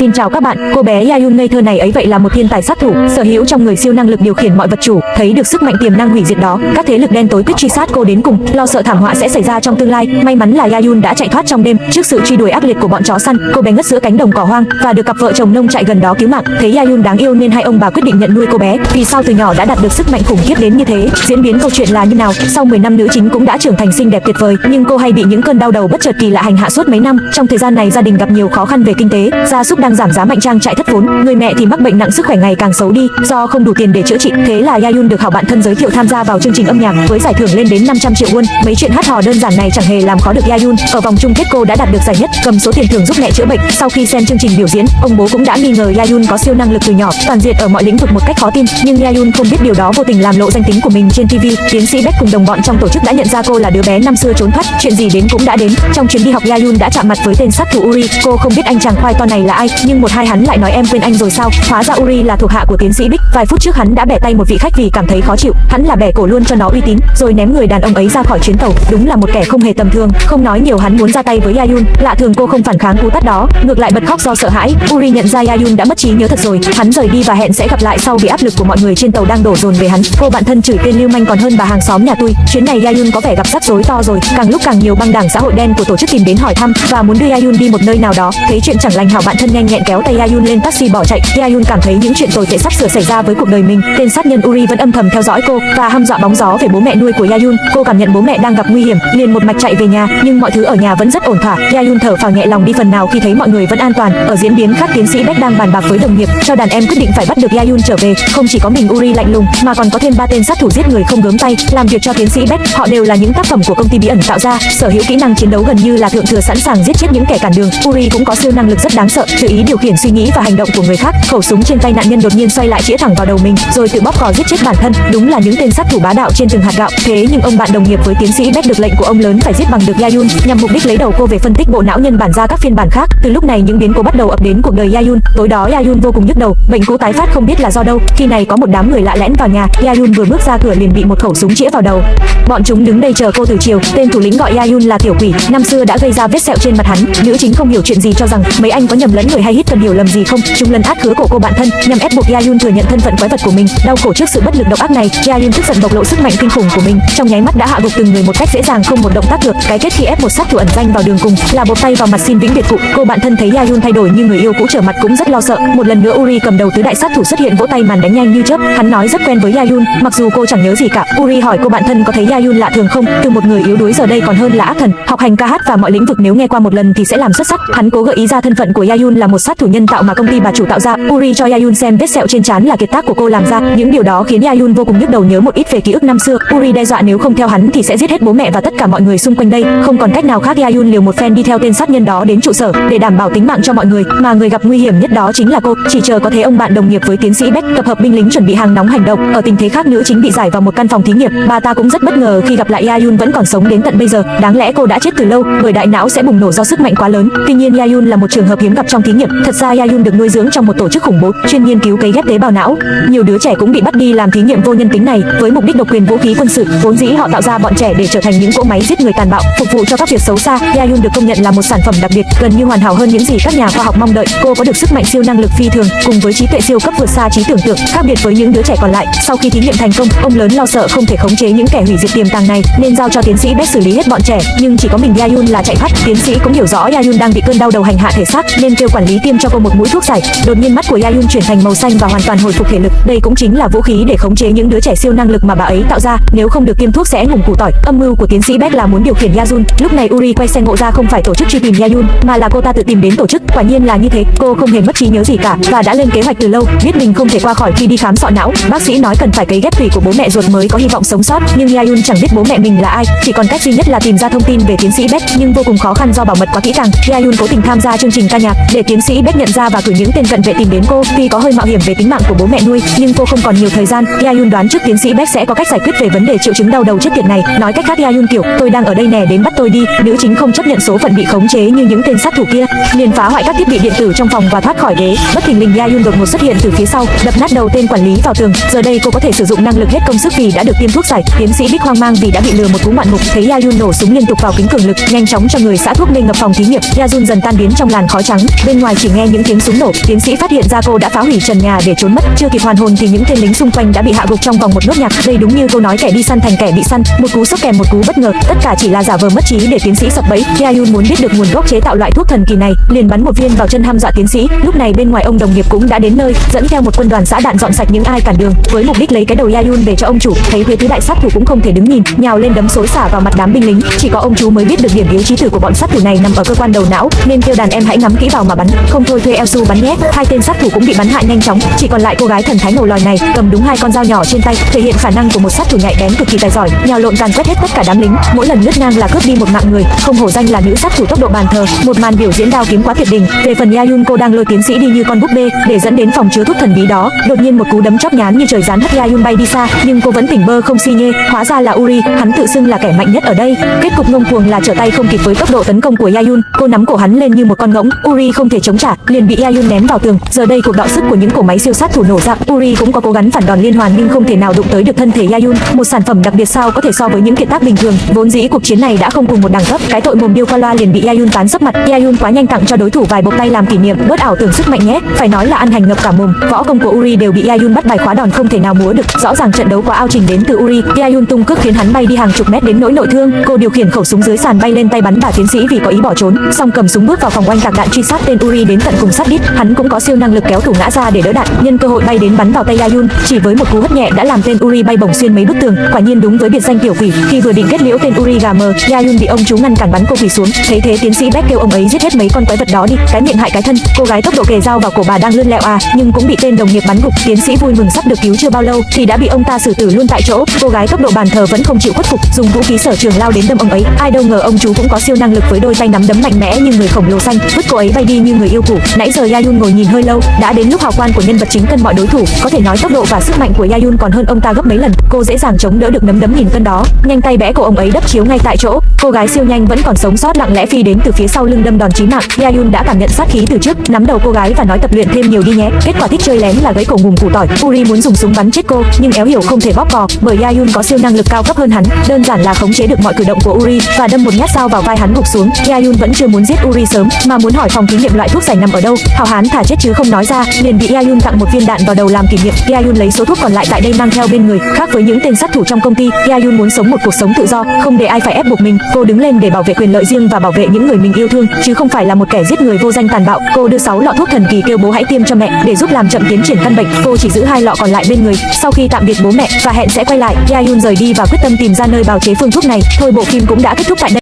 Xin chào các bạn, cô bé Yayun ngây thơ này ấy vậy là một thiên tài sát thủ, sở hữu trong người siêu năng lực điều khiển mọi vật chủ, thấy được sức mạnh tiềm năng hủy diệt đó, các thế lực đen tối quyết truy sát cô đến cùng, lo sợ thảm họa sẽ xảy ra trong tương lai. May mắn là Yayun đã chạy thoát trong đêm, trước sự truy đuổi ác liệt của bọn chó săn, cô bé ngất giữa cánh đồng cỏ hoang và được cặp vợ chồng nông trại gần đó cứu mạng. Thấy Yayun đáng yêu nên hai ông bà quyết định nhận nuôi cô bé. Vì sao từ nhỏ đã đạt được sức mạnh khủng khiếp đến như thế? Diễn biến câu chuyện là như nào? Sau 10 năm nữ chính cũng đã trưởng thành xinh đẹp tuyệt vời, nhưng cô hay bị những cơn đau đầu bất chợt kỳ lạ hành hạ suốt mấy năm. Trong thời gian này gia đình gặp nhiều khó khăn về kinh tế, gia súc đang giảm giá mạnh trang trại thất vốn, người mẹ thì mắc bệnh nặng sức khỏe ngày càng xấu đi do không đủ tiền để chữa trị. Thế là Yayun được hảo bạn thân giới thiệu tham gia vào chương trình âm nhạc với giải thưởng lên đến 500 triệu won. Mấy chuyện hát hò đơn giản này chẳng hề làm khó được Yayun. Ở vòng chung kết cô đã đạt được giải nhất, cầm số tiền thưởng giúp mẹ chữa bệnh. Sau khi xem chương trình biểu diễn, ông bố cũng đã nghi ngờ Yayun có siêu năng lực từ nhỏ, toàn diện ở mọi lĩnh vực một cách khó tin. Nhưng Yayun không biết điều đó vô tình làm lộ danh tính của mình trên TV. Tiến sĩ Beck cùng đồng bọn trong tổ chức đã nhận ra cô là đứa bé năm xưa trốn thoát. Chuyện gì đến cũng đã đến. Trong chuyến đi học Yayun đã chạm mặt với tên sát thủ Uri. Cô không biết anh chàng khoai to này là ai, nhưng một hai hắn lại nói em quên anh rồi sao? Hóa ra Uri là thuộc hạ của tiến sĩ Bích. Vài phút trước hắn đã bẻ tay một vị khách vì cảm thấy khó chịu. Hắn là bẻ cổ luôn cho nó uy tín, rồi ném người đàn ông ấy ra khỏi chuyến tàu. Đúng là một kẻ không hề tầm thường. Không nói nhiều hắn muốn ra tay với Yayun. Lạ thường cô không phản kháng cú tát đó, ngược lại bật khóc do sợ hãi. Uri nhận ra Yayun đã mất trí nhớ thật rồi. Hắn rời đi và hẹn sẽ gặp lại sau vì áp lực của mọi người trên tàu đang đổ dồn về hắn. Cô bạn thân chửi tên lưu manh còn hơn bà hàng xóm nhà tôi. Chuyến này Yayun có vẻ gặp rắc rối to rồi. Càng lúc càng nhiều băng đảng xã hội đen của tổ chức tìm đến hỏi thăm và muốn đưa Yayun đi một nơi nào đó. Thấy chuyện chẳng lành hảo bạn thân nhanh nhẹn kéo tay Yayun lên taxi bỏ chạy. Yayun cảm thấy những chuyện tồi tệ sắp sửa xảy ra với cuộc đời mình. Tên sát nhân Uri vẫn âm thầm theo dõi cô và hăm dọa bóng gió về bố mẹ nuôi của Yayun. Cô cảm nhận bố mẹ đang gặp nguy hiểm, liền một mạch chạy về nhà, nhưng mọi thứ ở nhà vẫn rất ổn thỏa. Yayun thở phào nhẹ lòng đi phần nào khi thấy mọi người vẫn an toàn. Ở diễn biến khác tiến sĩ Beck đang bàn bạc với đồng nghiệp cho đàn em quyết định phải bắt được Yayun trở về. Không chỉ có mình Uri lạnh lùng, mà còn có thêm ba tên sát thủ giết người không gớm tay, làm việc cho tiến sĩ Beck. Họ đều là những tác phẩm của công ty bí ẩn tạo ra, sở hữu kỹ năng chiến đấu gần như là thượng thừa sẵn sàng giết chết những kẻ cản đường. Uri cũng có siêu năng lực rất đáng sợ, tự ý điều khiển suy nghĩ và hành động của người khác. Khẩu súng trên tay nạn nhân đột nhiên xoay lại chĩa thẳng vào đầu mình, rồi tự bóp cò giết chết bản thân. Đúng là những tên sát thủ bá đạo trên từng hạt gạo. Thế nhưng ông bạn đồng nghiệp với tiến sĩ Beck được lệnh của ông lớn phải giết bằng được Yayun, nhằm mục đích lấy đầu cô về phân tích bộ não nhân bản ra các phiên bản khác. Từ lúc này những biến cố bắt đầu ập đến cuộc đời Yayun. Tối đó Yayun vô cùng nhức đầu, bệnh cũ tái phát không biết là do đâu. Khi này có một đám người lạ lẽn vào nhà, Yayun vừa bước ra cửa liền bị một khẩu súng chĩa vào đầu. Bọn chúng đứng đây chờ cô từ chiều. Tên thủ lĩnh gọi Yayun là tiểu quỷ, năm xưa đã gây ra vết sẹo trên mặt hắn. Nữ chính không hiểu chuyện gì cho rằng mấy anh có nhầm lẫn người hay hít cần hiểu lầm gì không. Chúng lần át khứa cổ cô bạn thân, nhằm ép buộc Yayun thừa nhận thân phận quái vật của mình. Đau khổ trước sự bất lực độc ác này, Yayun tức giận bộc lộ sức mạnh kinh khủng của mình, trong nháy mắt đã hạ gục từng người một cách dễ dàng không một động tác được. Cái kết khi ép một sát thủ ẩn danh vào đường cùng là bột tay vào mặt xin vĩnh biệt cụ. Cô bạn thân thấy Yayun thay đổi như người yêu cũ trở mặt cũng rất lo sợ. Một lần nữa Uri cầm đầu tứ đại sát thủ xuất hiện vỗ tay màn đánh nhanh như chớp. Hắn nói rất quen với Yayun, mặc dù cô chẳng nhớ gì cả. Uri hỏi cô bạn thân có thấy Yayun lạ thường không? Từ một người yếu đuối giờ đây còn hơn là ác thần, học hành ca hát và mọi lĩnh vực nếu nghe qua một lần thì sẽ làm xuất sắc. Hắn cố gợi ý ra thân phận của Yayun là một sát thủ nhân tạo mà công ty bà chủ tạo ra. Uri cho Yayun xem vết sẹo trên trán là kiệt tác của cô làm ra. Những điều đó khiến Yayun vô cùng nhức đầu nhớ một ít về ký ức năm xưa. Uri đe dọa nếu không theo hắn thì sẽ giết hết bố mẹ và tất cả mọi người xung quanh đây. Không còn cách nào khác, Yayun liều một phen đi theo tên sát nhân đó đến trụ sở để đảm bảo tính mạng cho mọi người. Mà người gặp nguy hiểm nhất đó chính là cô. Chỉ chờ có thế ông bạn đồng nghiệp với tiến sĩ Beck tập hợp binh lính chuẩn bị hàng nóng hành động. Ở tình thế khác nữ chính bị giải vào một căn phòng thí nghiệm. Bà ta cũng rất bất ngờ khi gặp lại Yayun vẫn còn sống đến tận bây giờ. Đáng lẽ cô đã chết từ lâu, bởi đại não sẽ bùng nổ do sức mạnh quá lớn. Tuy nhiên Yayun là một trường hợp hiếm gặp trong thí nghiệm. Thật ra Yayun được nuôi dưỡng trong một tổ chức khủng bố chuyên nghiên cứu cấy ghép tế bào não. Nhiều đứa trẻ cũng bị bắt đi làm thí nghiệm vô nhân tính này với mục đích độc quyền vũ khí quân sự. Vốn dĩ họ tạo ra bọn trẻ để trở thành những cỗ máy giết người tàn bạo, phục vụ cho các việc xấu xa. Yayun được công nhận là một sản phẩm đặc biệt, gần như hoàn hảo hơn những gì các nhà khoa học mong đợi. Cô có được sức mạnh siêu năng lực phi thường, cùng với trí tuệ siêu cấp vượt xa trí tưởng tượng, khác biệt với những đứa trẻ còn lại. Sau khi thí nghiệm thành công, ông lớn lo sợ không thể khống chế những kẻ hủy diệt tiềm tàng này, nên giao cho tiến sĩ Beck xử lý hết bọn trẻ. Nhưng chỉ có mình Yayun là chạy thoát. Tiến sĩ cũng hiểu rõ Yayun đang bị cơn đau đầu hành hạ thể xác, nên kêu quản lý tiêm cho cô một mũi thuốc giải. Đột nhiên mắt của Yayun chuyển thành màu xanh và hoàn toàn hồi phục thể lực. Đây cũng chính là vũ khí để khống chế những đứa trẻ siêu năng lực mà bà ấy tạo ra. Nếu không được tiêm thuốc sẽ ngủm củ tỏi. Âm mưu của tiến sĩ Beck là muốn điều khiển Yayun. Lúc này Uri quay xe ngộ ra không phải tổ chức truy tìm Yayun, mà là cô ta tự tìm đến tổ chức. Quả nhiên là như thế. Cô không hề mất trí nhớ gì cả và đã lên kế hoạch từ lâu, biết mình không thể qua khỏi khi đi khám sọ não. Bác sĩ nói cần phải cấy ghép tủy của bố mẹ ruột mới có hy vọng sống sót, nhưng Yayun chẳng biết bố mẹ mình là ai. Chỉ còn cách duy nhất là tìm ra thông tin về tiến sĩ Beck, nhưng vô cùng khó khăn do bảo mật quá kỹ càng. Yayun cố tình tham gia chương trình ca nhạc để tiến sĩ Beck nhận ra và cử những tên cận vệ tìm đến cô. Tuy có hơi mạo hiểm về tính mạng của bố mẹ nuôi, nhưng cô không còn nhiều thời gian. Yayun đoán trước tiến sĩ Beck sẽ có cách giải quyết về vấn đề triệu chứng đau đầu chết tiệt này. Nói cách khác Yayun kiểu, tôi đang ở đây nè đến bắt tôi đi. Nữ chính không chấp nhận số phận bị khống chế như những tên sát thủ kia, liền phá hoại các thiết bị điện tử trong phòng và thoát khỏi ghế. Bất thình lình Yayun đột ngột xuất hiện từ phía sau, đập nát đầu tên quản lý vào tường. Giờ đây cô có thể sử dụng năng lực hết công sức vì đã được tiêm thuốc giải. Tiến sĩ Bích hoang mang vì đã bị lừa một cú ngoạn mục. Thấy Yayun nổ súng liên tục vào kính cường lực, nhanh chóng cho người xã thuốc lên ngập phòng thí nghiệm. Yayun dần tan biến trong làn khói trắng. Bên ngoài ngoài chỉ nghe những tiếng súng nổ, tiến sĩ phát hiện ra cô đã phá hủy trần nhà để trốn mất. Chưa kịp hoàn hồn thì những tên lính xung quanh đã bị hạ gục trong vòng một nốt nhạc. Đây đúng như câu nói kẻ đi săn thành kẻ bị săn, một cú sốc kèm một cú bất ngờ, tất cả chỉ là giả vờ mất trí để tiến sĩ sập bẫy. Hyun muốn biết được nguồn gốc chế tạo loại thuốc thần kỳ này, liền bắn một viên vào chân ham dọa tiến sĩ. Lúc này bên ngoài ông đồng nghiệp cũng đã đến nơi, dẫn theo một quân đoàn xã đạn dọn sạch những ai cản đường, với mục đích lấy cái đầu Hyun về cho ông chủ. Thấy Huế tứ đại sát thủ cũng không thể đứng nhìn, nhào lên đấm xối xả vào mặt đám binh lính. Chỉ có ông chú mới biết được điểm yếu trí tử của bọn sát thủ này nằm ở cơ quan đầu não, nên kêu đàn em hãy ngắm kỹ vào mà bắn, không thôi thuê Elsu bắn nhé. Hai tên sát thủ cũng bị bắn hại nhanh chóng, chỉ còn lại cô gái thần thái ngầu lòi này cầm đúng hai con dao nhỏ trên tay, thể hiện khả năng của một sát thủ nhạy bén cực kỳ tài giỏi, nhào lộn càn quét hết tất cả đám lính, mỗi lần lướt ngang là cướp đi một mạng người, không hổ danh là nữ sát thủ tốc độ bàn thờ. Một màn biểu diễn đao kiếm quá tuyệt đỉnh. Về phần Yayun cô đang lôi tiến sĩ đi như con búp bê để dẫn đến phòng chứa thuốc thần bí đó, đột nhiên một cú đấm chóp nhán như trời giáng hất Yayun bay đi xa, nhưng cô vẫn tỉnh bơ không si nhê, hóa ra là Uri, hắn tự xưng là kẻ mạnh nhất ở đây. Kết cục ngông cuồng là trở tay không kịp với tốc độ tấn công của Yayun, cô nắm cổ hắn lên như một con ngỗng, Uri không thể chống trả, liền bị Yayun ném vào tường. Giờ đây cuộc đọ sức của những cổ máy siêu sát thủ nổ ra, Uri cũng có cố gắng phản đòn liên hoàn nhưng không thể nào đụng tới được thân thể Yayun, một sản phẩm đặc biệt sao có thể so với những kiệt tác bình thường. Vốn dĩ cuộc chiến này đã không cùng một đẳng cấp, cái tội mồm điêu qua loa liền bị Yayun tán sấp mặt. Yayun quá nhanh tặng cho đối thủ vài bộc tay làm kỷ niệm, bớt ảo tưởng sức mạnh nhé. Phải nói là ăn hành ngập cả mồm. Võ công của Uri đều bị Yayun bắt bài khóa đòn không thể nào múa được. Rõ ràng trận đấu quá ao trình đến từ Uri. Yayun tung cước khiến hắn bay đi hàng chục mét đến nỗi nội thương. Cô điều khiển khẩu súng dưới sàn bay lên tay bắn bà tiến sĩ vì có ý bỏ trốn. Xong cầm súng bước vào phòng oanh tạc đạn truy sát tên Uri đến tận cùng sát đít. Hắn cũng có siêu năng lực kéo thủ ngã ra để đỡ đạn. Nhân cơ hội bay đến bắn vào tay Yayun, chỉ với một cú hất nhẹ đã làm tên Uri bay bổng xuyên mấy bức tường. Quả nhiên đúng với biệt danh tiểu quỷ. Khi vừa định kết liễu tên Uri gà mờ, Yayun bị ông chú ngăn cản bắn cô quỷ xuống. Thấy thế tiến sĩ Beck kêu ông ấy giết hết mấy con quái vật đó đi, cái miệng hại cái thân. Cô gái tốc độ kề dao vào cổ bà đang lươn lẹo à, nhưng cũng bị tên đồng nghiệp bắn gục. Tiến sĩ vui mừng sắp được cứu chưa bao lâu thì đã bị ông ta xử tử luôn tại chỗ. Cô gái tốc độ bàn thờ vẫn không chịu khuất phục, dùng vũ khí sở trường lao đến đâm ông ấy. Ai đâu ngờ ông chú cũng có siêu năng lực với đôi tay nắm đấm mạnh mẽ như người khổng lồ xanh, vứt cô ấy bay đi như người yêu cũ. Nãy giờ Yayun ngồi nhìn hơi lâu, đã đến lúc hào quan của nhân vật chính cân mọi đối thủ. Có thể nói tốc độ và sức mạnh của Yayun còn hơn ông ta gấp mấy lần. Cô dễ dàng chống đỡ được nấm đấm nghìn cân đó, nhanh tay bẽ cổ ông ấy đắp chiếu ngay tại chỗ. Cô gái siêu nhanh vẫn còn sống sót lặng lẽ phi đến từ phía sau lưng đâm đòn chí mạng. Yayun đã cảm nhận sát khí từ trước, nắm đầu cô gái và nói tập luyện thêm nhiều đi nhé. Kết quả thích chơi lén là gãy cổ ngùng củ tỏi. Uri muốn dùng súng bắn chết cô, nhưng éo hiểu không thể bóp cò, bởi Yayun có siêu năng lực cao cấp hơn hắn, đơn giản là khống chế được mọi cử động của Uri và đâm một nhát dao vào vai hắn gục xuống. Yayun vẫn chưa muốn giết Uri sớm, mà muốn hỏi phòng thí nghiệm loại thuốc giải nằm ở đâu. Hào hán thả chết chứ không nói ra, liền bị Yayun tặng một viên đạn vào đầu làm kỷ niệm. Yayun lấy số thuốc còn lại tại đây mang theo bên người, khác với những tên sát thủ trong công ty, Yayun muốn sống một cuộc sống tự do, không để ai phải ép buộc mình. Cô đứng lên để bảo vệ quyền lợi riêng và bảo vệ những người mình yêu thương, chứ không phải là một kẻ giết người vô danh tàn bạo. Cô đưa 6 lọ thuốc thần kỳ kêu bố hãy tiêm cho mẹ để giúp làm chậm tiến triển căn bệnh. Cô chỉ giữ hai lọ còn lại bên người. Sau khi tạm biệt bố mẹ và hẹn sẽ quay lại, Yayun rời đi và quyết tâm tìm ra nơi bào chế phương thuốc này. Thôi bộ phim cũng đã kết thúc tại đây.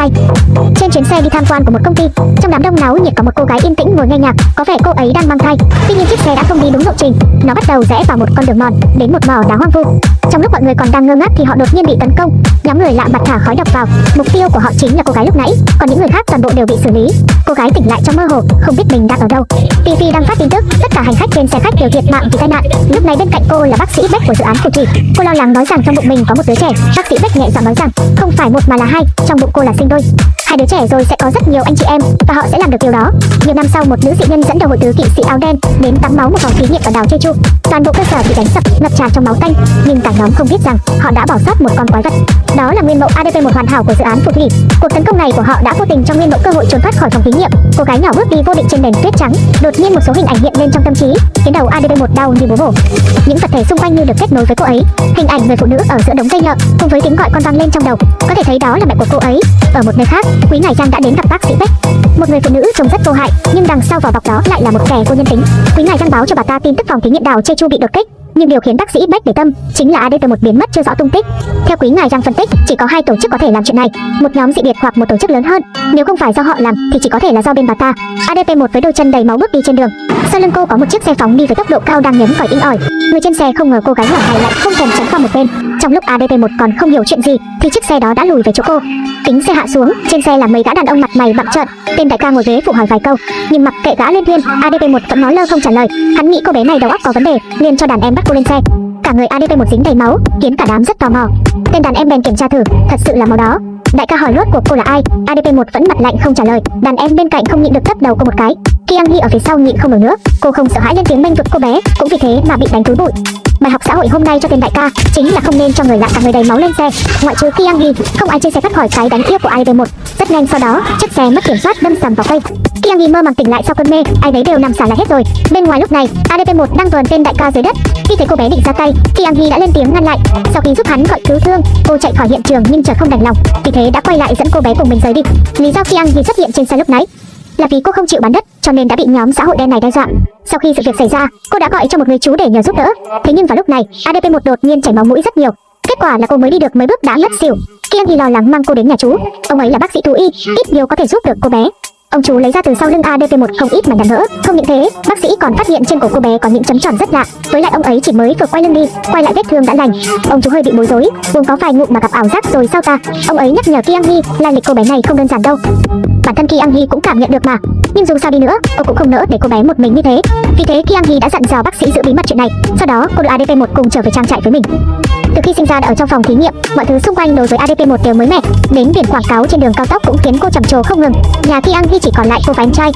2 Trên chuyến xe đi tham quan của một công ty Trong đám đông náo nhiệt có một cô gái yên tĩnh ngồi nghe nhạc Có vẻ cô ấy đang mang thai. Tuy nhiên chiếc xe đã không đi đúng lộ trình Nó bắt đầu rẽ vào một con đường mòn Đến một mỏ đá hoang vu. Trong lúc mọi người còn đang ngơ ngác thì họ đột nhiên bị tấn công. Nhóm người lạ mặt thả khói độc vào Mục tiêu của họ chính là cô gái lúc nãy Còn những người khác toàn bộ đều bị xử lý. Cô gái tỉnh lại trong mơ hồ Không biết mình đang ở đâu. TV đang phát tin tức Tất cả hành khách trên xe khách đều thiệt mạng vì tai nạn. Lúc này bên cạnh cô là bác sĩ Beck của dự án phù trì, Cô lo lắng nói rằng trong bụng mình có một đứa trẻ. Bác sĩ Beck nhẹ giọng nói rằng Không phải một mà là hai Trong bụng cô là sinh đôi hai đứa trẻ rồi sẽ có rất nhiều anh chị em, và họ sẽ làm được điều đó. Nhiều năm sau, một nữ dị nhân dẫn đầu hội tứ kỵ sĩ áo đen đến tắm máu một phòng thí nghiệm ở đảo Jeju. Toàn bộ cơ sở bị đánh sập, ngập tràn trong máu tanh, nhưng cả nhóm không biết rằng họ đã bỏ sót một con quái vật. Đó là nguyên mẫu ADP một hoàn hảo của dự án phù thủy. Cuộc tấn công này của họ đã vô tình cho nguyên mẫu cơ hội trốn thoát khỏi phòng thí nghiệm. Cô gái nhỏ bước đi vô định trên nền tuyết trắng, đột nhiên một số hình ảnh hiện lên trong tâm trí, khiến đầu ADP một đau như búa bổ. Những vật thể xung quanh như được kết nối với cô ấy, hình ảnh người phụ nữ ở giữa đống dây nhợ cùng với tiếng gọi con vang lên trong đầu. Có thể thấy đó là mẹ của cô ấy, ở một nơi khác quý ngài giang đã đến gặp bác sĩ Beck một người phụ nữ trông rất vô hại nhưng đằng sau vỏ bọc đó lại là một kẻ vô nhân tính quý ngài giang báo cho bà ta tin tức phòng thí nghiệm đào Jeju bị đột kích nhưng điều khiến bác sĩ Beck để tâm chính là ADP1 biến mất chưa rõ tung tích. Theo quý ngài Giang phân tích, chỉ có hai tổ chức có thể làm chuyện này, một nhóm dị biệt hoặc một tổ chức lớn hơn. Nếu không phải do họ làm thì chỉ có thể là do bên bà ta. ADP1 với đôi chân đầy máu bước đi trên đường. Sau lưng cô có một chiếc xe phóng đi với tốc độ cao đang nhấn còi inh ỏi. Người trên xe không ngờ cô gái nhỏ này lại không thèm tránh qua một bên. Trong lúc ADP1 còn không hiểu chuyện gì thì chiếc xe đó đã lùi về chỗ cô. Kính xe hạ xuống, trên xe là mấy gã đàn ông mặt mày bặm trợn. Tên đại ca ngồi ghế phụ hỏi vài câu, nhưng mặc kệ gã lên thiên, ADP1 vẫn nói lơ không trả lời. Hắn nghĩ cô bé này đầu óc có vấn đề, liền cho đàn em bắt cô lên xe. Cả người ADP một dính đầy máu, khiến cả đám rất tò mò. Tên đàn em bèn kiểm tra thử, thật sự là máu đó. Đại ca hỏi rốt cuộc cô là ai? ADP 1 vẫn mặt lạnh không trả lời. Đàn em bên cạnh không nhịn được tấp đầu cô một cái. Kiang Hi ở phía sau nhịn không nổi nữa. Cô không sợ hãi lên tiếng bênh vực cô bé, cũng vì thế mà bị đánh túi bụi. Bài học xã hội hôm nay cho tên đại ca chính là không nên cho người lạ cả người đầy máu lên xe, ngoại trừ Kiang Gi, không ai trên xe thoát khỏi cái đánh tiếp của ADP1. Rất nhanh sau đó, chiếc xe mất kiểm soát đâm sầm vào cây. Kiang Gi mơ màng tỉnh lại sau cơn mê, ai đấy đều nằm xả là hết rồi. Bên ngoài lúc này, ADP1 đang vờn tên đại ca dưới đất. Khi thấy cô bé định ra tay, Kiang Gi đã lên tiếng ngăn lại. Sau khi giúp hắn gọi cứu thương, cô chạy khỏi hiện trường nhưng chợt không đành lòng, vì thế đã quay lại dẫn cô bé cùng mình rời đi. Lý do Kiang Gi xuất hiện trên xe lúc nãy là vì cô không chịu bán đất cho nên đã bị nhóm xã hội đen này đe dọa. Sau khi sự việc xảy ra, cô đã gọi cho một người chú để nhờ giúp đỡ. Thế nhưng vào lúc này, ADP1 đột nhiên chảy máu mũi rất nhiều. Kết quả là cô mới đi được mấy bước đã ngất xỉu. Kiên thì lo lắng mang cô đến nhà chú. Ông ấy là bác sĩ thú y, ít nhiều có thể giúp được cô bé. Ông chú lấy ra từ sau lưng ADP1 không ít mà đạn vỡ. Không những thế, bác sĩ còn phát hiện trên cổ cô bé có những chấm tròn rất lạ. Với lại ông ấy chỉ mới vừa quay lưng đi, quay lại vết thương đã lành. Ông chú hơi bị bối rối, buông có vài ngụm mà gặp ảo giác rồi sao ta? Ông ấy nhắc nhở Kiang Hee là lịch cô bé này không đơn giản đâu. Bản thân Kiang Hee cũng cảm nhận được mà. Nhưng dù sao đi nữa, cô cũng không nỡ để cô bé một mình như thế. Vì thế Kiang Hee đã dặn dò bác sĩ giữ bí mật chuyện này. Sau đó, cô đưa ADP1 cùng trở về trang trại với mình. Từ khi sinh ra đã ở trong phòng thí nghiệm, mọi thứ xung quanh đối với ADP1 đều mới mẻ. Đến biển quảng cáo trên đường cao tốc cũng khiến cô trầm trồ không ngừng. Nhà Kiang Hee chỉ còn lại cô và em trai.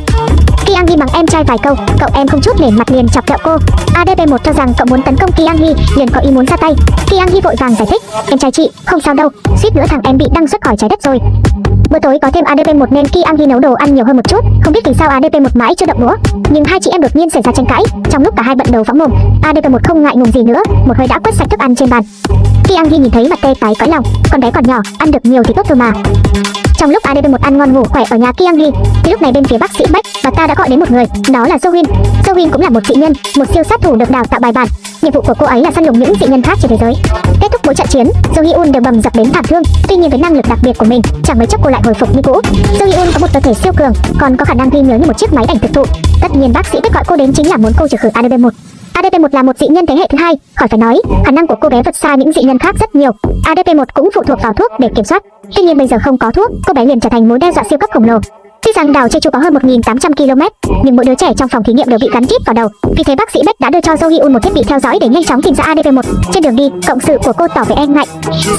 Kiang Hee bằng em trai vài câu, cậu em không chút nể mặt liền chọc kẹo cô. ADP1 cho rằng cậu muốn tấn công Kiang Hee, liền có ý muốn ra tay. Kiang Hee vội vàng giải thích, em trai chị, không sao đâu, suýt nữa thằng em bị đăng xuất khỏi trái đất rồi. Bữa tối có thêm ADP1 nên Kiang Hee nấu đồ ăn nhiều hơn một chút, không biết vì sao ADP1 mãi chưa động đũa. Nhưng hai chị em đột nhiên xảy ra tranh cãi, trong lúc cả hai bận đầu phóng mồm, ADP1 không ngại ngùng gì nữa, một hơi đã quét sạch thức ăn trên bàn. Kiang Hee nhìn thấy mặt tê tái cõi lòng, con bé còn nhỏ, ăn được nhiều thì tốt thôi mà. Trong lúc ADP1 ăn ngon ngủ khỏe ở nhà Kiang thì lúc này bên phía bác sĩ Bách và ta đã gọi đến một người, đó là Sohin. Sohin cũng là một dị nhân, một siêu sát thủ được đào tạo bài bản. Nhiệm vụ của cô ấy là săn lùng những dị nhân khác trên thế giới. Kết thúc mỗi trận chiến, Jo đều bầm dập đến thảm thương. Tuy nhiên với năng lực đặc biệt của mình, chẳng mấy chốc cô lại hồi phục như cũ. Jo có một cơ thể siêu cường, còn có khả năng ghi nhớ như một chiếc máy ảnh thực thụ. Tất nhiên bác sĩ Bách gọi cô đến chính là muốn cô trừ khử ADP1. ADP1 là một dị nhân thế hệ thứ hai, khỏi phải nói, khả năng của cô bé vượt xa những dị nhân khác rất nhiều. ADP1 cũng phụ thuộc vào thuốc để kiểm soát. Tuy nhiên bây giờ không có thuốc, cô bé liền trở thành mối đe dọa siêu cấp khổng lồ. Tuy rằng đảo Jeju có hơn 1.800 km, nhưng mỗi đứa trẻ trong phòng thí nghiệm đều bị gắn chip vào đầu. Vì thế bác sĩ Beck đã đưa cho Jo Hyun một thiết bị theo dõi để nhanh chóng tìm ra ADP1. Trên đường đi, cộng sự của cô tỏ vẻ e ngại.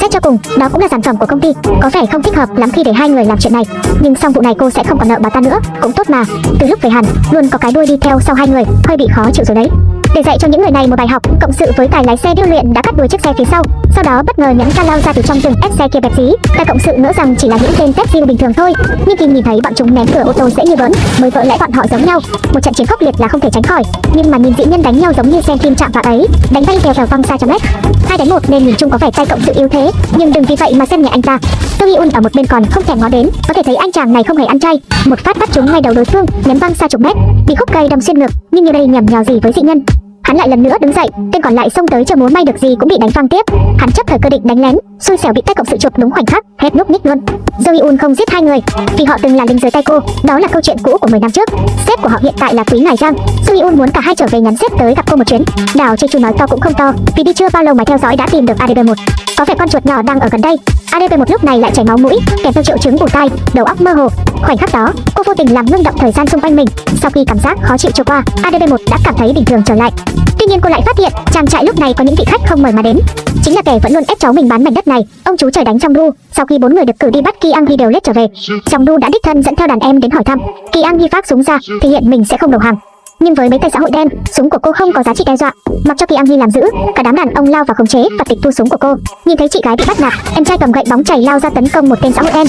Xét cho cùng, đó cũng là sản phẩm của công ty, có vẻ không thích hợp lắm khi để hai người làm chuyện này. Nhưng xong vụ này cô sẽ không còn nợ bà ta nữa, cũng tốt mà. Từ lúc về hẳn, luôn có cái đuôi đi theo sau hai người, hơi bị khó chịu rồi đấy. Để dạy cho những người này một bài học, cộng sự với tài lái xe điêu luyện đã cắt đuôi chiếc xe phía sau, sau đó bất ngờ nhấn ca lao ra từ trong rừng ép xe kia bẹp dí. Tài cộng sự ngỡ rằng chỉ là những tên tép diêu bình thường thôi, nhưng khi nhìn thấy bọn chúng ném cửa ô tô dễ như bỡn, mới vỡ lẽ bọn họ giống nhau. Một trận chiến khốc liệt là không thể tránh khỏi, nhưng mà nhìn dị nhân đánh nhau giống như xem phim chạm vào ấy, đánh bay vèo vèo văng xa trăm mét. Hai đánh một nên nhìn chung có vẻ tay cộng sự yếu thế, nhưng đừng vì vậy mà xem nhẹ anh ta. Tô Hyun ở một bên còn không thèm ngó đến, có thể thấy anh chàng này không hề ăn chay, một phát bắt chúng ngay đầu đối phương, ném văng xa chục mét, bị khúc cây đâm xuyên ngực, nhưng như đây nhầm nhò gì với dị nhân. Hắn lại lần nữa đứng dậy, tên còn lại xông tới chờ múa may được gì cũng bị đánh văng tiếp. Hắn chấp thời cơ định đánh lén, xui xẻo bị tay cộng sự chụp đúng khoảnh khắc, hết núp ních luôn. Joey Un không giết hai người, vì họ từng là lính dưới tay cô, đó là câu chuyện cũ của 10 năm trước. Sếp của họ hiện tại là quý ngài Giang. Joey Un muốn cả hai trở về nhắn sếp tới gặp cô một chuyến. Đào Jeju nói to cũng không to, vì đi chưa bao lâu mà theo dõi đã tìm được ADB1. Có vẻ con chuột nhỏ đang ở gần đây. Adp một lúc này lại chảy máu mũi, kèm theo triệu chứng ù tai, đầu óc mơ hồ. Khoảnh khắc đó, cô vô tình làm ngưng động thời gian xung quanh mình. Sau khi cảm giác khó chịu trôi qua, ADP1 đã cảm thấy bình thường trở lại. Tuy nhiên cô lại phát hiện, trang trại lúc này có những vị khách không mời mà đến. Chính là kẻ vẫn luôn ép cháu mình bán mảnh đất này. Ông chú trời đánh trong đu. Sau khi bốn người được cử đi bắt Ki Ang đều lết trở về, trong đu đã đích thân dẫn theo đàn em đến hỏi thăm. Ki Ang phát súng ra, thể hiện mình sẽ không đầu hàng. Nhưng với mấy tay xã hội đen, súng của cô không có giá trị đe dọa. Mặc cho Kỳ Ang làm giữ, cả đám đàn ông lao vào khống chế và tịch thu súng của cô. Nhìn thấy chị gái bị bắt nạt, em trai cầm gậy bóng chảy lao ra tấn công một tên xã hội đen.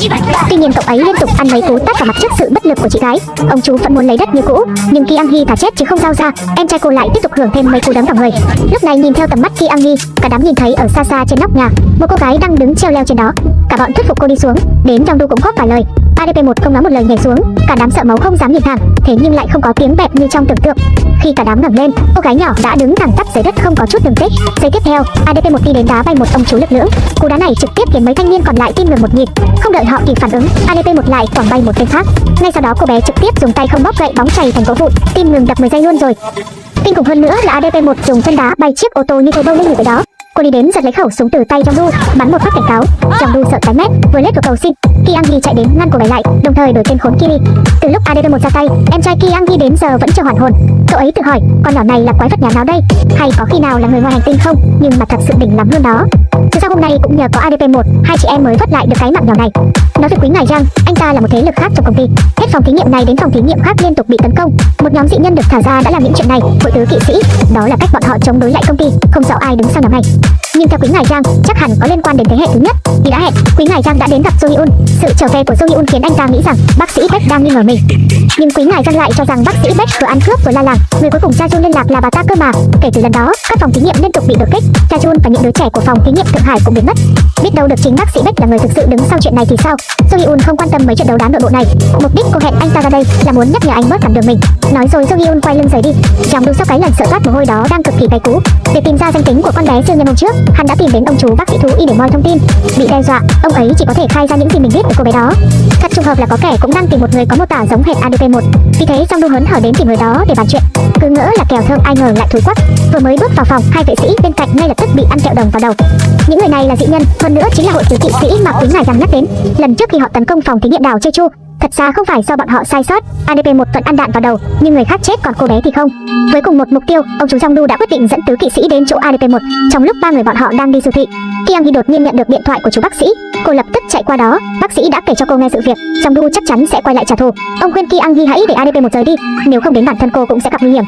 Tuy nhiên cậu ấy liên tục ăn mấy cú tát vào mặt trước sự bất lực của chị gái. Ông chú vẫn muốn lấy đất như cũ, nhưng Kỳ Ang Hee chết chứ không giao ra. Em trai cô lại tiếp tục hưởng thêm mấy cú đấm vào người. Lúc này nhìn theo tầm mắt Kỳ Ang cả đám nhìn thấy ở xa xa trên nóc nhà, một cô gái đang đứng treo leo trên đó. Cả bọn thuyết phục cô đi xuống, đến trong đu cũng góp vài lời. ADP1 không nói một lời nhảy xuống, cả đám sợ máu không dám nhìn thẳng, thế nhưng lại không có tiếng bẹp như trong tưởng tượng. Khi cả đám ngẩng lên, cô gái nhỏ đã đứng thẳng tắp dưới đất không có chút đường tích. Giây tiếp theo, ADP1 đi đến đá bay một ông chú lực lưỡng. Cú đá này trực tiếp khiến mấy thanh niên còn lại tim ngừng một nhịp. Không đợi họ kịp phản ứng, ADP1 lại quẳng bay một tên khác. Ngay sau đó cô bé trực tiếp dùng tay không bóp gậy bóng chảy thành gỗ vụn, tim ngừng đập 10 giây luôn rồi. Kinh khủng hơn nữa là ADP1 dùng chân đá bay chiếc ô tô như thổi bông lên người đó. Cô đi đến giật lấy khẩu súng từ tay trong đu, bắn một phát cảnh cáo. Trong đu sợ tái mét, vừa lết vào cầu xin. Ki chạy đến ngăn cô bé lại, đồng thời đổi tên khốn Kiri. Từ lúc ADP1 ra tay, em trai Ki đến giờ vẫn chưa hoàn hồn. Cậu ấy tự hỏi, con nhỏ này là quái vật nhà nào đây? Hay có khi nào là người ngoài hành tinh không? Nhưng mà thật sự đỉnh lắm luôn đó. Từ sau hôm nay cũng nhờ có ADP1, hai chị em mới vớt lại được cái mạng nhỏ này. Nói về quý ngài Giang, anh ta là một thế lực khác trong công ty. Hết phòng thí nghiệm này đến phòng thí nghiệm khác liên tục bị tấn công. Một nhóm dị nhân được thả ra đã làm những chuyện này, hội tứ kỵ sĩ. Đó là cách bọn họ chống đối lại công ty, không rõ ai đứng sau nhóm này. Nhưng theo quý ngài Giang, chắc hẳn có liên quan đến thế hệ thứ nhất. Vì đã hẹn, quý ngài Giang đã đến gặp Sohyun. Sự trở về của Jo Hyun khiến anh ta nghĩ rằng bác sĩ Beck đang nghi ngờ mình. Nhưng quý ngài dân lại cho rằng bác sĩ Beck vừa ăn cướp vừa la làng, người cuối cùng Cha Jun liên lạc là bà ta cơ mà. Kể từ lần đó, các phòng thí nghiệm liên tục bị đột kích, Cha Jun và những đứa trẻ của phòng thí nghiệm Thượng Hải cũng biến mất. Biết đâu được chính bác sĩ Beck là người thực sự đứng sau chuyện này thì sao? Jo Hyun không quan tâm mấy trận đấu đá nội bộ này. Mục đích cô hẹn anh ta ra đây là muốn nhắc nhở anh bớt cản đường mình. Nói rồi Jo Hyun quay lưng rời đi. Trong đu sau cái lần sợ toát mồ hôi đó đang cực kỳ cay cú. Để tìm ra danh tính của con bé siêu nhân hôm trước, hắn đã tìm đến ông chú bác sĩ thú y để moi thông tin. Bị đe dọa, ông ấy chỉ có thể khai ra những gì mình biết của cô bé đó. Thật trùng hợp là có kẻ cũng đang tìm một người có mô tả giống hệt ADP1. Vì thế trong đu hớn hở đến tìm người đó để bàn chuyện. Cứ ngỡ là kèo thơm ai ngờ lại thối quắc. Vừa mới bước vào phòng, hai vệ sĩ bên cạnh ngay lập tức bị ăn kẹo đồng vào đầu. Những người này là dị nhân, hơn nữa chính là hội tứ kỵ sĩ mà quý ngài rằng nhắc đến. Lần trước khi họ tấn công phòng thí nghiệm đảo Chechu, Thật ra không phải do bọn họ sai sót, ADP một vẫn ăn đạn vào đầu, nhưng người khác chết còn cô bé thì không. Với cùng một mục tiêu, ông chú Jongdu đã quyết định dẫn tứ kỵ sĩ đến chỗ ADP1. Trong lúc ba người bọn họ đang đi siêu thị, Kiang Hee đột nhiên nhận được điện thoại của chú bác sĩ. Cô lập tức chạy qua đó, bác sĩ đã kể cho cô nghe sự việc, Jongdu chắc chắn sẽ quay lại trả thù. Ông khuyên Kiang Hee hãy để ADP1 rời đi, nếu không đến bản thân cô cũng sẽ gặp nguy hiểm.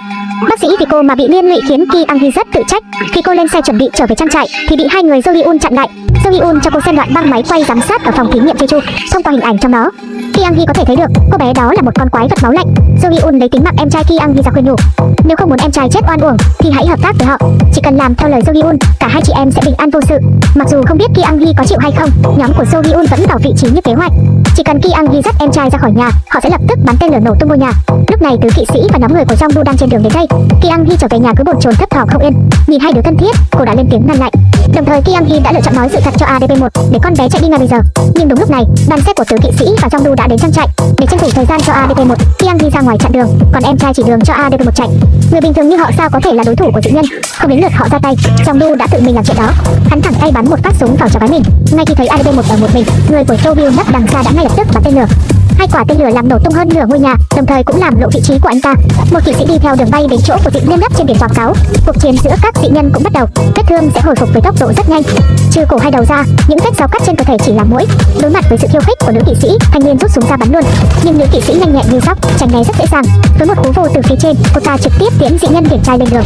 Bác sĩ vì cô mà bị liên lụy khiến Kiang Hee rất tự trách. Khi cô lên xe chuẩn bị trở về trang trại thì bị hai người Jo Hyun chặn lại. Jo Hyun cho cô xem đoạn băng máy quay giám sát ở phòng thí nghiệm Jeju. Thông qua hình ảnh trong đó, Kiang Hee có thể thấy được cô bé đó là một con quái vật máu lạnh. Jo Hyun lấy tính mạng em trai Kiang Hee ra khuyên nhủ. Nếu không muốn em trai chết oan uổng thì hãy hợp tác với họ. Chỉ cần làm theo lời Jo Hyun, cả hai chị em sẽ bình an vô sự. Mặc dù không biết Kiang Hee có chịu hay không, nhóm của Jo Hyun vẫn vào vị trí như kế hoạch. Chỉ cần Kiang Hee dắt em trai ra khỏi nhà, họ sẽ lập tức bắn tên lửa nổ tung ngôi nhà. Lúc này tứ kỵ sĩ và nhóm người của Jongdu đang trên đường đến đây. Kiang Hee trở về nhà cứ bồn chồn thấp thỏm không yên. Nhìn hai đứa thân thiết, cô đã lên tiếng ngăn lại. Đồng thời Kim Hee đã lựa chọn nói sự thật cho ADP1 để con bé chạy đi ngay bây giờ. Nhưng đúng lúc này, đoàn xe của tứ kỵ sĩ và Jongdu đã đến trang trại. Để tranh thủ thời gian cho ADP1, Kim Hee ra ngoài chặn đường, còn em trai chỉ đường cho ADP1 chạy. Người bình thường như họ sao có thể là đối thủ của dị nhân? Không đến lượt họ ra tay, Jongdu đã tự mình làm chuyện đó. Hắn thẳng tay bắn một phát súng vào cho gái mình. Ngay khi thấy ADP1 ở một mình, người của Soviet nấp đằng xa đã ngay lập tức bắn tên lửa. Hai quả tên lửa làm nổ tung hơn nửa ngôi nhà, đồng thời cũng làm lộ vị trí của anh ta. Một kỵ sĩ đi theo đường bay đến chỗ của dị nhân gấp trên biển quảng cáo. Cuộc chiến giữa các dị nhân cũng bắt đầu. Vết thương sẽ hồi phục với tốc độ rất nhanh. Trừ cổ hai đầu ra, những vết dao cắt trên cơ thể chỉ là mũi. Đối mặt với sự khiêu khích của nữ kỵ sĩ, thanh niên rút súng ra bắn luôn. Nhưng nữ kỵ sĩ nhanh nhẹn như sóc, tránh né rất dễ dàng. Với một cú vô từ phía trên, cô ta trực tiếp tiễn dị nhân điển trai lên đường.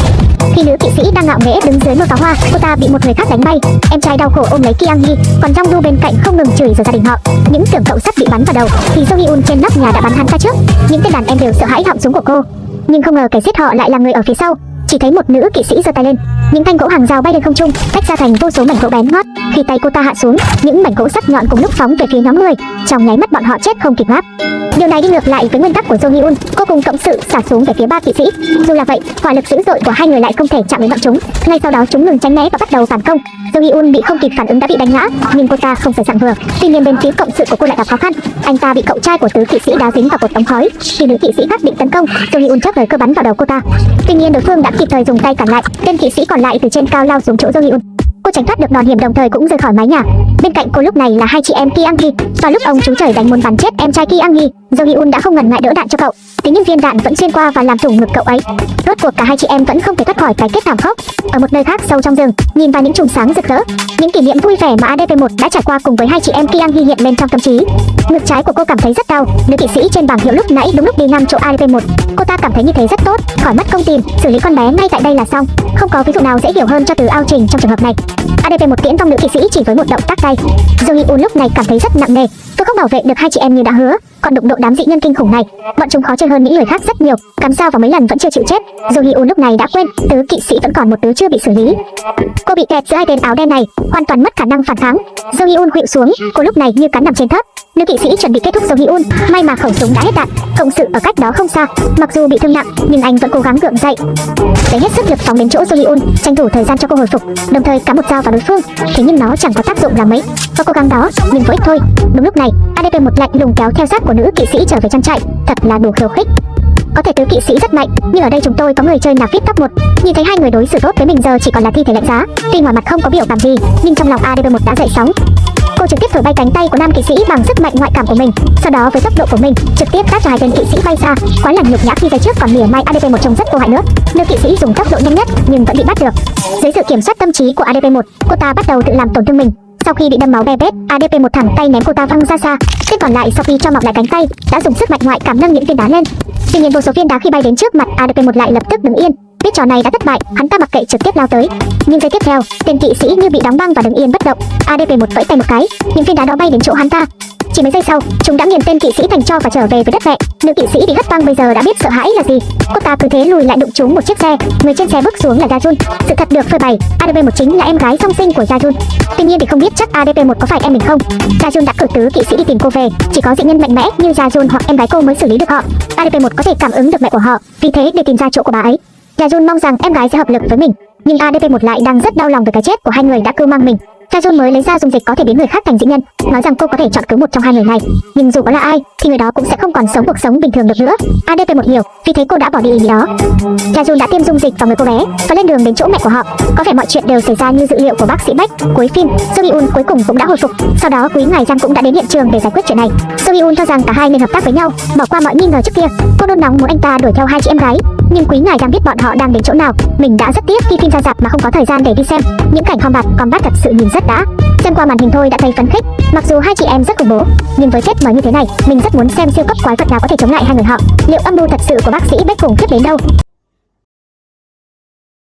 Khi nữ kỵ sĩ đang ngạo nghễ đứng dưới một pháo hoa, cô ta bị một người khác đánh bay. Em trai đau khổ ôm lấy Kiang Yi, còn Jong Du bên cạnh không ngừng chửi rồi gia đình họ. Những tưởng cậu sắp bị bắn vào đầu, thì Jong Hyun trên nóc nhà đã bắn hắn ta trước. Những tên đàn em đều sợ hãi họng súng của cô, nhưng không ngờ kẻ giết họ lại là người ở phía sau. Chỉ thấy một nữ kỵ sĩ giơ tay lên, những thanh gỗ hàng rào bay lên không trung, tách ra thành vô số mảnh gỗ bén ngót. Khi tay cô ta hạ xuống, những mảnh gỗ sắc nhọn cùng lúc phóng về phía nhóm người, trong nháy mắt bọn họ chết không kịp ngáp. Điều này đi ngược lại với nguyên tắc của jong Hyun, cô cùng cộng sự xả xuống về phía ba kỵ sĩ. Dù là vậy, hỏa lực dữ dội của hai người lại không thể chạm đến bọn chúng. Ngay sau đó chúng ngừng tránh né và bắt đầu phản công. jong Hyun bị không kịp phản ứng đã bị đánh ngã, nhưng cô ta không phải dạng vừa. Tuy nhiên bên phía cộng sự của cô lại gặp khó khăn. Anh ta bị cậu trai của tứ kỵ sĩ đá dính vào cột ống khói. Khi nữ kỵ sĩ khác định tấn công, jong Hyun chớp lời cơ bắn vào đầu cô ta. Tuy nhiên đối phương đã kịp thời dùng tay cản lại. Tên kỵ sĩ còn lại từ trên cao lao xuống chỗ Jo Hyun. Cô tránh thoát được đòn hiểm đồng thời cũng rời khỏi mái nhà. Bên cạnh cô lúc này là hai chị em Ki Ang Hee. Và lúc ông chú trời đánh muốn bắn chết em trai Ki Ang Hee, Jo Hyun đã không ngần ngại đỡ đạn cho cậu. Thế nhưng viên đạn vẫn xuyên qua và làm thủng ngực cậu ấy. Rốt cuộc cả hai chị em vẫn không thể thoát khỏi cái kết thảm khốc. Ở một nơi khác sâu trong rừng, nhìn vào những chùm sáng rực rỡ, những kỷ niệm vui vẻ mà ADP1 đã trải qua cùng với hai chị em Kiang hiện lên trong tâm trí. Ngực trái của cô cảm thấy rất đau. Nữ kỵ sĩ trên bảng hiệu lúc nãy đúng lúc đi ngang chỗ ADP1. Cô ta cảm thấy như thế rất tốt, khỏi mất công tìm, xử lý con bé ngay tại đây là xong. Không có ví dụ nào dễ hiểu hơn cho từ ao trình trong trường hợp này. ADP1 tiễn vong nữ kỵ sĩ chỉ với một động tác tay. Jo Hyun lúc này cảm thấy rất nặng nề, tôi không bảo vệ được hai chị em như đã hứa, còn đụng độ đám dị nhân kinh khủng này, bọn chúng khó chơi hơn những người khác rất nhiều, cắm sao vào mấy lần vẫn chưa chịu chết. dù Hyun lúc này đã quên, tứ kỵ sĩ vẫn còn một tứ chưa bị xử lý. Cô bị kẹt giữa hai tên áo đen này, hoàn toàn mất khả năng phản kháng. do Hyun khuỵu xuống, cô lúc này như cắn nằm trên thớt. Nữ kỵ sĩ chuẩn bị kết thúc do Hyun, may mà khẩu súng đã hết đạn, cộng sự ở cách đó không xa, mặc dù bị thương nặng nhưng anh vẫn cố gắng gượng dậy. Lấy hết sức lực phóng đến chỗ Jo Hyun, tranh thủ thời gian cho cô hồi phục, đồng thời cắm một dao vào đối phương. Thế nhưng nó chẳng có tác dụng là mấy. Và cố gắng đó, nhưng vô ích thôi. Đúng lúc này, ADP một lạnh lùng kéo theo sát của nữ kỵ sĩ trở về trang trại, thật là đủ khiêu khích. Có thể tứ kỵ sĩ rất mạnh, nhưng ở đây chúng tôi có người chơi là vip top 1. Nhìn thấy hai người đối xử tốt với mình giờ chỉ còn là thi thể lạnh giá. Tuy ngoài mặt không có biểu cảm gì, nhưng trong lòng adb 1 đã dậy sóng. Cô trực tiếp thổi bay cánh tay của nam kỵ sĩ bằng sức mạnh ngoại cảm của mình, sau đó với tốc độ của mình trực tiếp tát cho hai tên kỵ sĩ bay xa. Quá là nhục nhã khi về trước còn mỉa mai ADP1 trông rất vô hại nữa. Nữ kỵ sĩ dùng tốc độ nhanh nhất nhưng vẫn bị bắt được. Dưới sự kiểm soát tâm trí của ADP1, cô ta bắt đầu tự làm tổn thương mình. Sau khi bị đâm máu be bét, ADP một thẳng tay ném cô ta văng ra xa. Tên còn lại sau khi cho mọc lại cánh tay, đã dùng sức mạnh ngoại cảm nâng những viên đá lên. Tuy nhiên vô số viên đá khi bay đến trước mặt ADP một lại lập tức đứng yên. Biết trò này đã thất bại, hắn ta mặc kệ trực tiếp lao tới. Nhưng giây tiếp theo, tên kỵ sĩ như bị đóng băng và đứng yên bất động. ADP một vẫy tay một cái, những viên đá đó bay đến chỗ hắn ta. Chỉ mấy giây sau, chúng đã nghiền tên kỵ sĩ thành cho và trở về với đất mẹ. Nữ kỵ sĩ bị hất văng bây giờ đã biết sợ hãi là gì. Cô ta cứ thế lùi lại đụng trúng một chiếc xe. Người trên xe bước xuống là Gajun. Sự thật được phơi bày, ADP1 chính là em gái song sinh của Gajun. Tuy nhiên thì không biết chắc ADP1 có phải em mình không. Gajun đã cử tứ kỵ sĩ đi tìm cô về. Chỉ có dị nhân mạnh mẽ như Gajun hoặc em gái cô mới xử lý được họ. ADP1 có thể cảm ứng được mẹ của họ, vì thế để tìm ra chỗ của bà ấy. Gajun mong rằng em gái sẽ hợp lực với mình, nhưng ADP1 lại đang rất đau lòng về cái chết của hai người đã cưu mang mình. Jajun mới lấy ra dung dịch có thể biến người khác thành dị nhân, nói rằng cô có thể chọn cứu một trong hai người này, nhưng dù có là ai thì người đó cũng sẽ không còn sống cuộc sống bình thường được nữa. ADP một hiểu, vì thế cô đã bỏ đi ý đó. đó. Jun đã tiêm dung dịch vào người cô bé và lên đường đến chỗ mẹ của họ. Có vẻ mọi chuyện đều xảy ra như dự liệu của bác sĩ Beck. Cuối phim, So Hyun cuối cùng cũng đã hồi phục. Sau đó quý ngài Giang cũng đã đến hiện trường để giải quyết chuyện này. So Hyun cho rằng cả hai nên hợp tác với nhau, bỏ qua mọi nghi ngờ trước kia. Cô nôn nóng muốn anh ta đuổi theo hai chị em gái, nhưng quý ngài Giang biết bọn họ đang đến chỗ nào. Mình đã rất tiếc khi phim ra rạp mà không có thời gian để đi xem. Những cảnh combat combat thật sự nhìn rất đã. Xem qua màn hình thôi đã thấy phấn khích. Mặc dù hai chị em rất khủng bố, nhưng với kết mở như thế này, mình rất muốn xem siêu cấp quái vật nào có thể chống lại hai người họ. Liệu âm mưu thật sự của bác sĩ Beck khủng khiếp đến đâu?